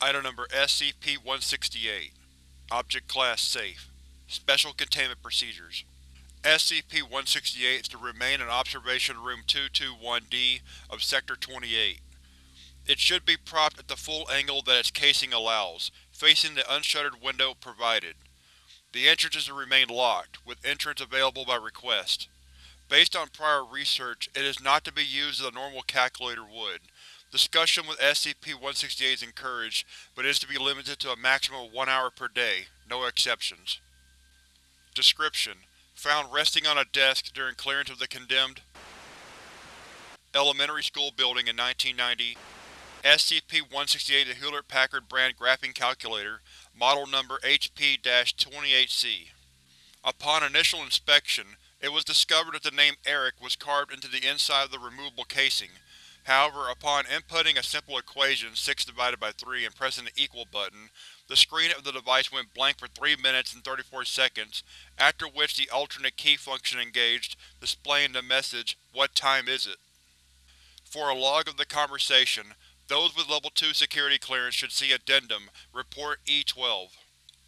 Item Number SCP-168 Object Class Safe Special Containment Procedures SCP-168 is to remain in Observation Room 221-D of Sector 28. It should be propped at the full angle that its casing allows, facing the unshuttered window provided. The entrance is to remain locked, with entrance available by request. Based on prior research, it is not to be used as a normal calculator would. Discussion with SCP-168 is encouraged, but is to be limited to a maximum of one hour per day, no exceptions. Description: Found resting on a desk during clearance of the condemned elementary school building in 1990. SCP-168 is a Hewlett-Packard brand graphing calculator, model number HP-28C. Upon initial inspection, it was discovered that the name Eric was carved into the inside of the removable casing. However, upon inputting a simple equation 6 divided by 3 and pressing the equal button, the screen of the device went blank for 3 minutes and 34 seconds, after which the alternate key function engaged, displaying the message, What time is it? For a log of the conversation, those with Level 2 security clearance should see Addendum, Report E-12.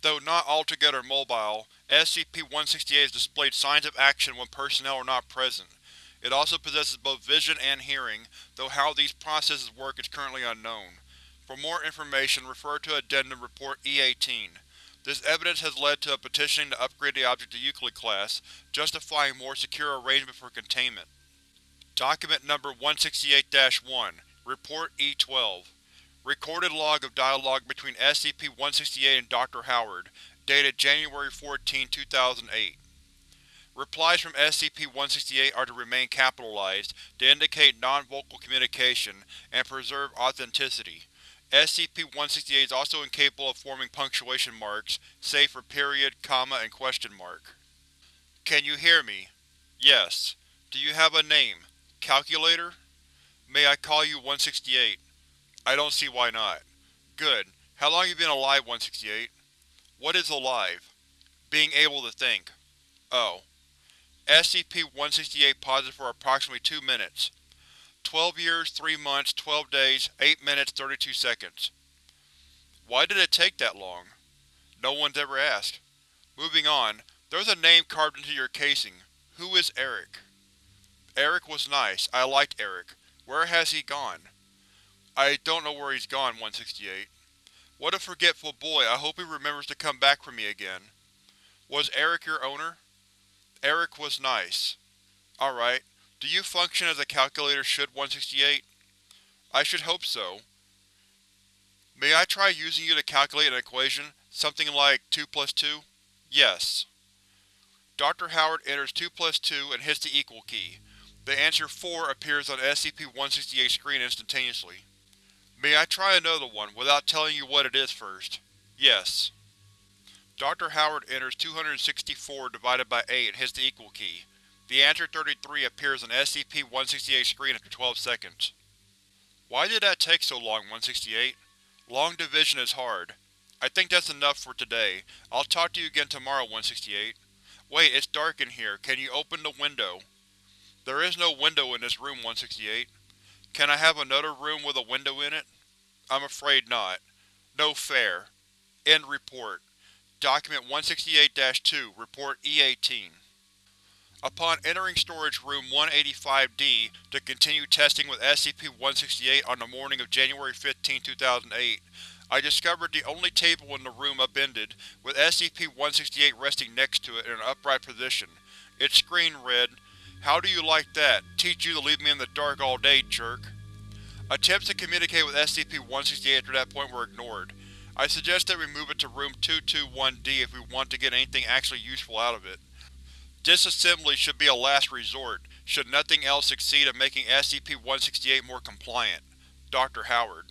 Though not altogether mobile, SCP-168 has displayed signs of action when personnel are not present. It also possesses both vision and hearing, though how these processes work is currently unknown. For more information, refer to Addendum Report E-18. This evidence has led to a petition to upgrade the object to Euclid class, justifying more secure arrangement for containment. Document Number 168-1 Report E-12 Recorded log of dialogue between SCP-168 and Dr. Howard, dated January 14, 2008. Replies from SCP-168 are to remain capitalized, to indicate non-vocal communication, and preserve authenticity. SCP-168 is also incapable of forming punctuation marks, save for period, comma, and question mark. Can you hear me? Yes. Do you have a name? Calculator? May I call you 168? I don't see why not. Good. How long have you been alive, 168? What is alive? Being able to think. Oh. SCP-168 positive for approximately 2 minutes. 12 years, 3 months, 12 days, 8 minutes, 32 seconds. Why did it take that long? No one's ever asked. Moving on, there's a name carved into your casing. Who is Eric? Eric was nice. I liked Eric. Where has he gone? I don't know where he's gone, 168. What a forgetful boy, I hope he remembers to come back for me again. Was Eric your owner? Eric was nice. Alright. Do you function as a calculator should, 168? I should hope so. May I try using you to calculate an equation, something like 2 plus 2? Yes. Dr. Howard enters 2 plus 2 and hits the equal key. The answer 4 appears on SCP-168 screen instantaneously. May I try another one, without telling you what it is first? Yes. Dr. Howard enters 264 divided by 8 and hits the equal key. The answer 33 appears on SCP-168's screen after 12 seconds. Why did that take so long, 168? Long division is hard. I think that's enough for today. I'll talk to you again tomorrow, 168. Wait, it's dark in here. Can you open the window? There is no window in this room, 168. Can I have another room with a window in it? I'm afraid not. No fair. End report. Document 168-2, Report E-18 Upon entering Storage Room 185-D to continue testing with SCP-168 on the morning of January 15, 2008, I discovered the only table in the room upended, with SCP-168 resting next to it in an upright position. Its screen read, How do you like that? Teach you to leave me in the dark all day, jerk. Attempts to communicate with SCP-168 after that point were ignored. I suggest that we move it to Room 221-D if we want to get anything actually useful out of it. Disassembly should be a last resort, should nothing else succeed in making SCP-168 more compliant. Dr. Howard